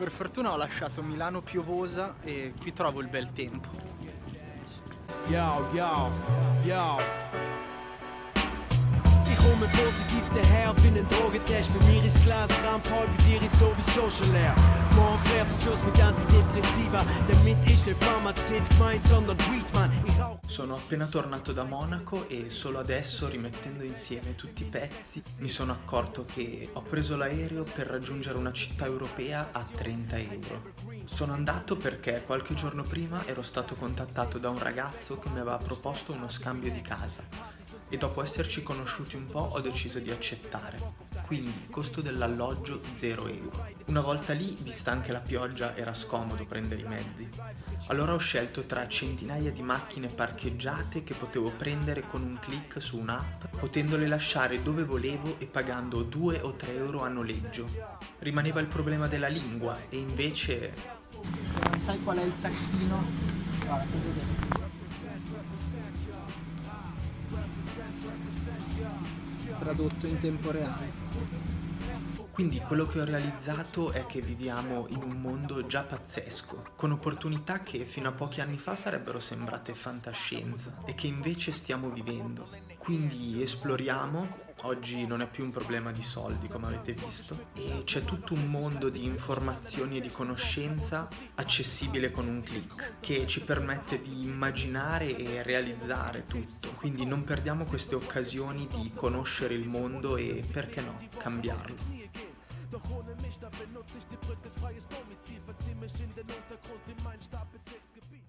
Per fortuna ho lasciato Milano piovosa e qui trovo il bel tempo. Yo, yo, yo. komme positiv daher ein Drogentest. Bei mir ist Glas Raum voll, bei dir ist sowieso schon leer. Morgen Sono appena tornato da Monaco e solo adesso, rimettendo insieme tutti i pezzi, mi sono accorto che ho preso l'aereo per raggiungere una città europea a 30 euro. Sono andato perché qualche giorno prima ero stato contattato da un ragazzo che mi aveva proposto uno scambio di casa e dopo esserci conosciuti un po' ho deciso di accettare. Quindi costo dell'alloggio 0 euro. Una volta lì, vista anche la pioggia, era scomodo prendere i mezzi. Allora ho scelto tra centinaia di macchine parcheggiate che potevo prendere con un clic su un'app, potendole lasciare dove volevo e pagando 2 o 3 euro a noleggio. Rimaneva il problema della lingua e invece... Se non sai qual è il tacchino, guarda, tradotto in tempo reale. Quindi quello che ho realizzato è che viviamo in un mondo già pazzesco, con opportunità che fino a pochi anni fa sarebbero sembrate fantascienza e che invece stiamo vivendo. Quindi esploriamo, oggi non è più un problema di soldi come avete visto, e c'è tutto un mondo di informazioni e di conoscenza accessibile con un clic, che ci permette di immaginare e realizzare tutto. Quindi non perdiamo queste occasioni di conoscere il mondo e, perché no, cambiarlo. Doch ohne mich, da benutze ich die Brücke, freies Domizil, verzieh mich in den Untergrund, in mein Stapelzirksgebiet.